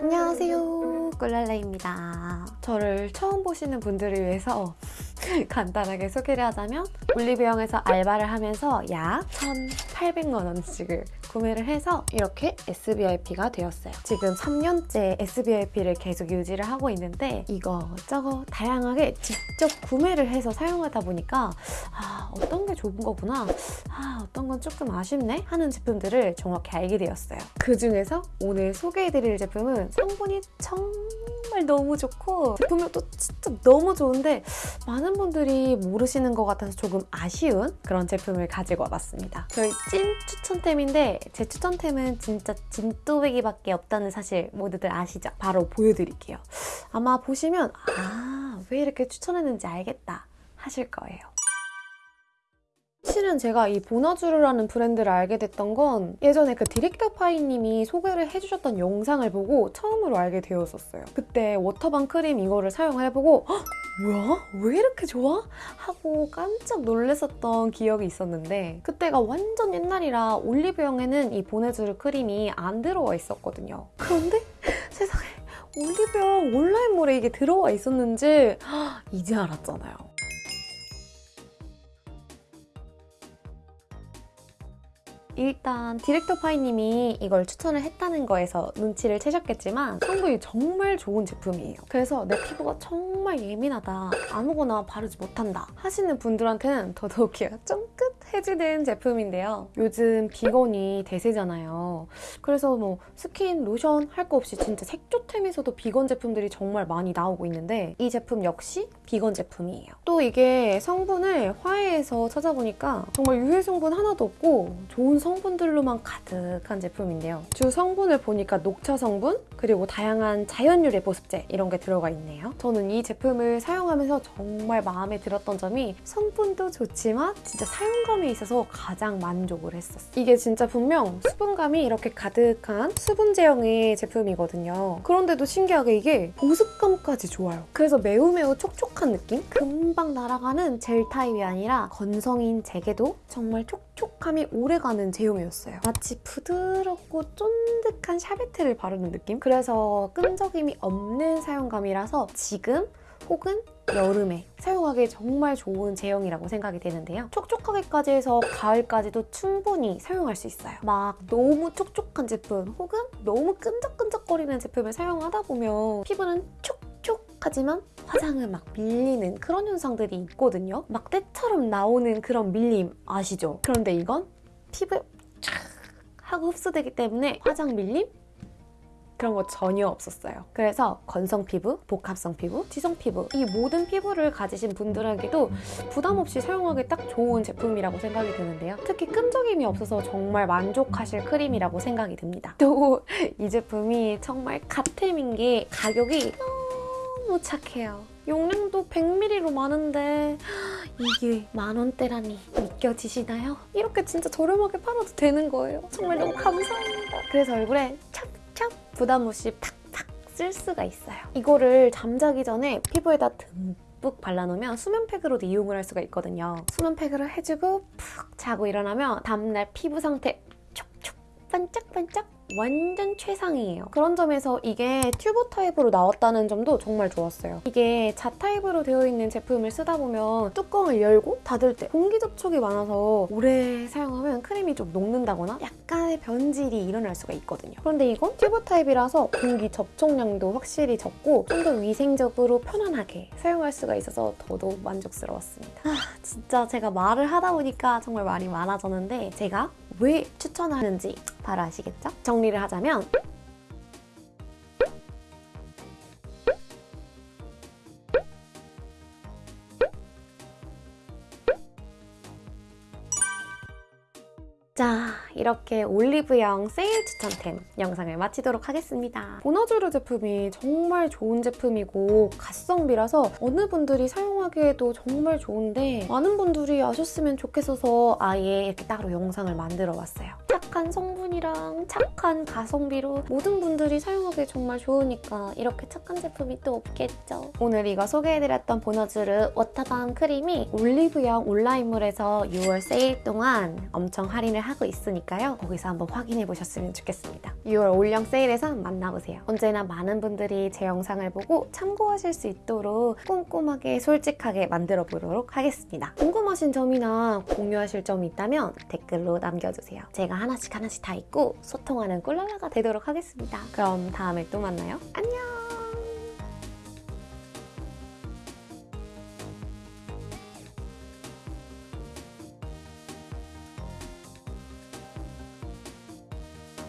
안녕하세요 꿀랄라입니다 저를 처음 보시는 분들을 위해서 간단하게 소개를 하자면 올리브영에서 알바를 하면서 약 1,800만 원씩을 구매를 해서 이렇게 SBIP가 되었어요. 지금 3년째 SBIP를 계속 유지를 하고 있는데 이거저거 다양하게 직접 구매를 해서 사용하다 보니까 아 어떤 게 좋은 거구나 아 어떤 건 조금 아쉽네 하는 제품들을 정확히 알게 되었어요. 그 중에서 오늘 소개해드릴 제품은 성분이 정말 너무 좋고 제품력도 진짜 너무 좋은데 많은 분들이 모르시는 것 같아서 조금 아쉬운 그런 제품을 가지고 와봤습니다. 저희 찐 추천템인데 제 추천템은 진짜 진또배기밖에 없다는 사실 모두들 아시죠? 바로 보여드릴게요. 아마 보시면 아 왜 이렇게 추천했는지 알겠다 하실 거예요. 실은 제가 이 보나주르라는 브랜드를 알게 됐던 건 예전에 그 디렉터 파이님이 소개를 해주셨던 영상을 보고 처음으로 알게 되었었어요. 그때 워터밤 크림 이거를 사용을 해보고 헉, 뭐야? 왜 이렇게 좋아? 하고 깜짝 놀랐었던 기억이 있었는데 그때가 완전 옛날이라 올리브영에는 이 보네주르 크림이 안 들어와 있었거든요. 그런데 세상에 올리브영 온라인몰에 이게 들어와 있었는지 헉, 이제 알았잖아요. 일단 디렉터 파이님이 이걸 추천을 했다는 거에서 눈치를 채셨겠지만 성분이 정말 좋은 제품이에요. 그래서 내 피부가 정말 예민하다, 아무거나 바르지 못한다 하시는 분들한테는 더더욱이야 쫑긋해지는 제품인데요. 요즘 비건이 대세잖아요. 그래서 뭐 스킨, 로션 할 거 없이 진짜 색조템에서도 비건 제품들이 정말 많이 나오고 있는데 이 제품 역시 비건 제품이에요. 또 이게 성분을 화해에서 찾아보니까 정말 유해 성분 하나도 없고 좋은 성분 들로만 가득한 제품인데요. 주 성분을 보니까 녹차 성분, 그리고 다양한 자연 유래 보습제 이런 게 들어가 있네요. 저는 이 제품을 사용하면서 정말 마음에 들었던 점이 성분도 좋지만 진짜 사용감에 있어서 가장 만족을 했었어요. 이게 진짜 분명 수분감이 이렇게 가득한 수분 제형의 제품이거든요. 그런데도 신기하게 이게 보습감까지 좋아요. 그래서 매우 매우 촉촉한 느낌? 금방 날아가는 젤 타입이 아니라 건성인 제게도 정말 촉촉함이 오래가는 제형이었어요. 마치 부드럽고 쫀득한 샤베트를 바르는 느낌? 그래서 끈적임이 없는 사용감이라서 지금 혹은 여름에 사용하기 정말 좋은 제형이라고 생각이 되는데요. 촉촉하게까지 해서 가을까지도 충분히 사용할 수 있어요. 막 너무 촉촉한 제품 혹은 너무 끈적끈적거리는 제품을 사용하다 보면 피부는 촉촉하지만 화장을 막 밀리는 그런 현상들이 있거든요. 막 때처럼 나오는 그런 밀림 아시죠? 그런데 이건 피부에 촥 하고 흡수되기 때문에 화장 밀림? 그런 거 전혀 없었어요. 그래서 건성 피부, 복합성 피부, 지성 피부 이 모든 피부를 가지신 분들에게도 부담 없이 사용하기 딱 좋은 제품이라고 생각이 드는데요. 특히 끈적임이 없어서 정말 만족하실 크림이라고 생각이 듭니다. 또 이 제품이 정말 갓템인 게 가격이 너무 착해요. 용량도 100ml로 많은데 이게 만원대라니 믿겨지시나요? 이렇게 진짜 저렴하게 팔아도 되는 거예요. 정말 너무 감사합니다. 그래서 얼굴에 찹찹 부담 없이 팍팍 쓸 수가 있어요. 이거를 잠자기 전에 피부에다 듬뿍 발라놓으면 수면팩으로도 이용을 할 수가 있거든요. 수면팩으로 해주고 푹 자고 일어나면 다음날 피부 상태 반짝반짝 완전 최상이에요. 그런 점에서 이게 튜브 타입으로 나왔다는 점도 정말 좋았어요. 이게 jar 타입으로 되어 있는 제품을 쓰다 보면 뚜껑을 열고 닫을 때 공기 접촉이 많아서 오래 사용하면 크림이 좀 녹는다거나 약간의 변질이 일어날 수가 있거든요. 그런데 이건 튜브 타입이라서 공기 접촉량도 확실히 적고 좀 더 위생적으로 편안하게 사용할 수가 있어서 더더욱 만족스러웠습니다. 아, 진짜 제가 말을 하다 보니까 정말 말이 많아졌는데 제가 왜 추천하는지 바로 아시겠죠? 정리를 하자면 자, 이렇게 올리브영 세일 추천템 영상을 마치도록 하겠습니다. 보너주르 제품이 정말 좋은 제품이고 가성비라서 어느 분들이 사용하기에도 정말 좋은데 많은 분들이 아셨으면 좋겠어서 아예 이렇게 따로 영상을 만들어 봤어요. 착한 성분이랑 착한 가성비로 모든 분들이 사용하기 정말 좋으니까 이렇게 착한 제품이 또 없겠죠. 오늘 이거 소개해드렸던 보너주르 워터밤 크림이 올리브영 온라인몰에서 6월 세일 동안 엄청 할인을 하고 있으니까 테니까요. 거기서 한번 확인해 보셨으면 좋겠습니다. 6월 올영 세일에서 만나보세요. 언제나 많은 분들이 제 영상을 보고 참고하실 수 있도록 꼼꼼하게 솔직하게 만들어 보도록 하겠습니다. 궁금하신 점이나 공유하실 점이 있다면 댓글로 남겨주세요. 제가 하나씩 하나씩 다 읽고 소통하는 꿀랄라가 되도록 하겠습니다. 그럼 다음에 또 만나요. 안녕!